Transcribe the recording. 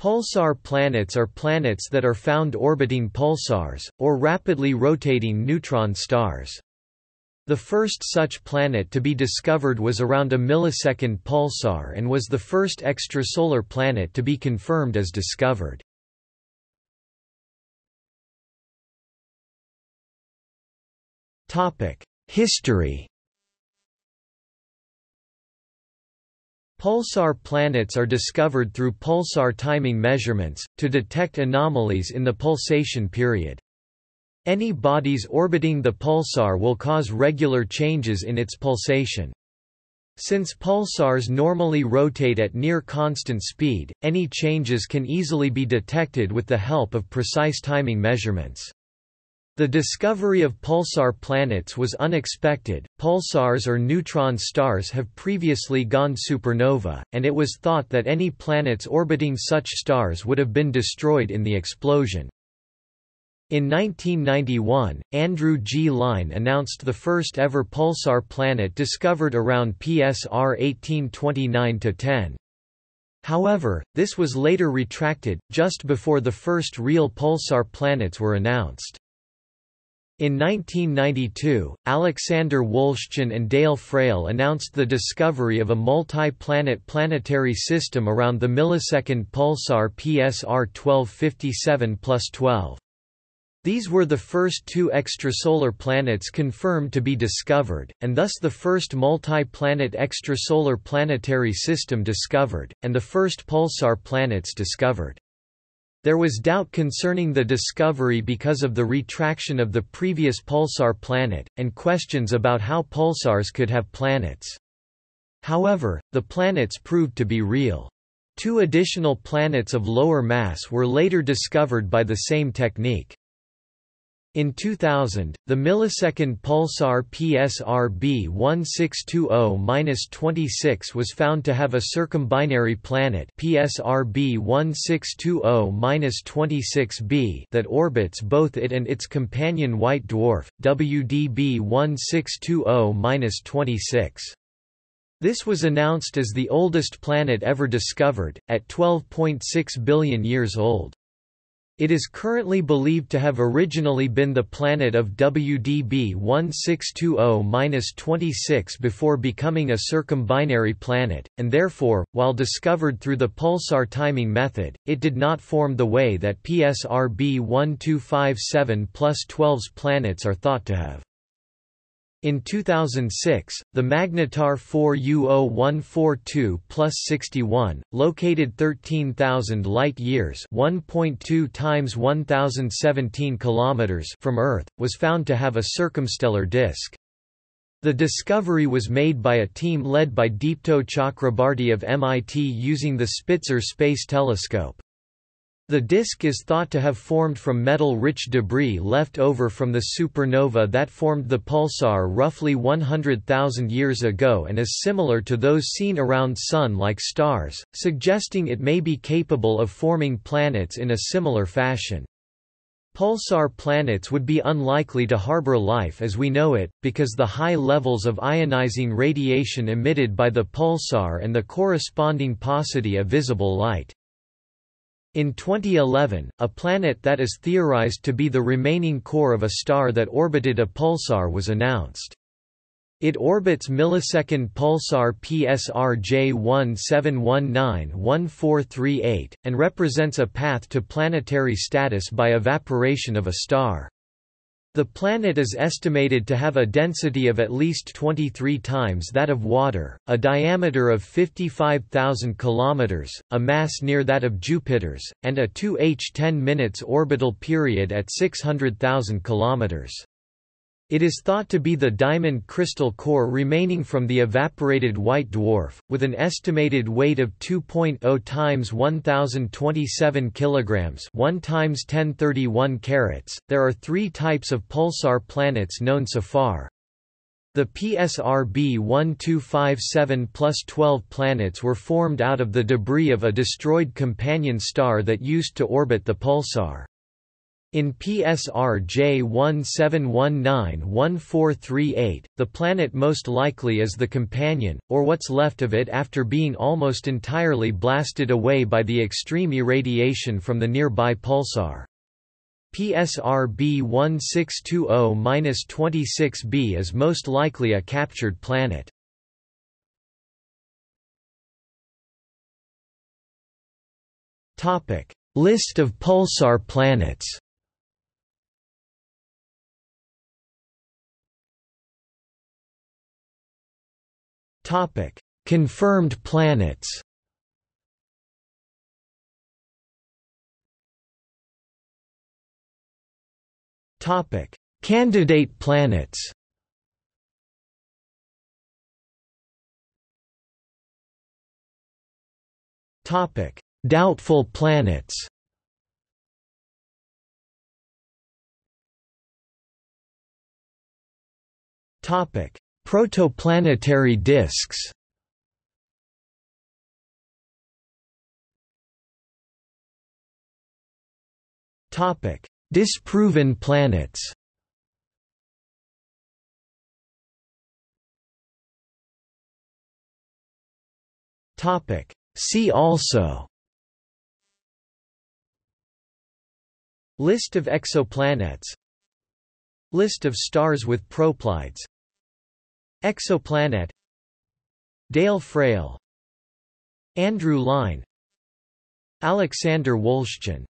Pulsar planets are planets that are found orbiting pulsars, or rapidly rotating neutron stars. The first such planet to be discovered was around a millisecond pulsar and was the first extrasolar planet to be confirmed as discovered. History Pulsar planets are discovered through pulsar timing measurements, to detect anomalies in the pulsation period. Any bodies orbiting the pulsar will cause regular changes in its pulsation. Since pulsars normally rotate at near constant speed, any changes can easily be detected with the help of precise timing measurements. The discovery of pulsar planets was unexpected. Pulsars or neutron stars have previously gone supernova, and it was thought that any planets orbiting such stars would have been destroyed in the explosion. In 1991, Andrew G. Lyne announced the first ever pulsar planet discovered around PSR 1829-10. However, this was later retracted, just before the first real pulsar planets were announced. In 1992, Alexander Wolszczan and Dale Frail announced the discovery of a multi-planet planetary system around the millisecond pulsar PSR 1257-12. These were the first two extrasolar planets confirmed to be discovered, and thus the first multi-planet extrasolar planetary system discovered, and the first pulsar planets discovered. There was doubt concerning the discovery because of the retraction of the previous pulsar planet, and questions about how pulsars could have planets. However, the planets proved to be real. Two additional planets of lower mass were later discovered by the same technique. In 2000, the millisecond pulsar PSRB 1620-26 was found to have a circumbinary planet PSRB 1620-26b that orbits both it and its companion white dwarf, WDB 1620-26. This was announced as the oldest planet ever discovered, at 12.6 billion years old. It is currently believed to have originally been the planet of WDB 1620-26 before becoming a circumbinary planet, and therefore, while discovered through the pulsar timing method, it did not form the way that PSRB 1257 plus 12's planets are thought to have. In 2006, the Magnetar 4U0142 plus 61, located 13,000 light-years (1.2 times 1,017 kilometers) from Earth, was found to have a circumstellar disk. The discovery was made by a team led by Deepto Chakrabarty of MIT using the Spitzer Space Telescope. The disk is thought to have formed from metal-rich debris left over from the supernova that formed the pulsar roughly 100,000 years ago and is similar to those seen around Sun-like stars, suggesting it may be capable of forming planets in a similar fashion. Pulsar planets would be unlikely to harbor life as we know it, because the high levels of ionizing radiation emitted by the pulsar and the corresponding paucity of visible light. In 2011, a planet that is theorized to be the remaining core of a star that orbited a pulsar was announced. It orbits millisecond pulsar PSR J17191438, and represents a path to planetary status by evaporation of a star. The planet is estimated to have a density of at least 23 times that of water, a diameter of 55,000 km, a mass near that of Jupiter's, and a 2h 10 minutes orbital period at 600,000 km. It is thought to be the diamond crystal core remaining from the evaporated white dwarf, with an estimated weight of 2.0 times 1027 kilograms, 1 times 1031 carats. There are 3 types of pulsar planets known so far. The PSRB 1257 plus 12 planets were formed out of the debris of a destroyed companion star that used to orbit the pulsar. In PSR J1719-1438, the planet most likely is the companion, or what's left of it after being almost entirely blasted away by the extreme irradiation from the nearby pulsar. PSR B1620-26b is most likely a captured planet. List of pulsar planets Confirmed planets. Topic: Candidate planets. Topic: Doubtful planets. Topic: Protoplanetary disks Topic: Disproven planets. Topic: See also. List of exoplanets List of stars with proplyds Exoplanet Dale Frail Andrew Lyne Alexander Wolszczan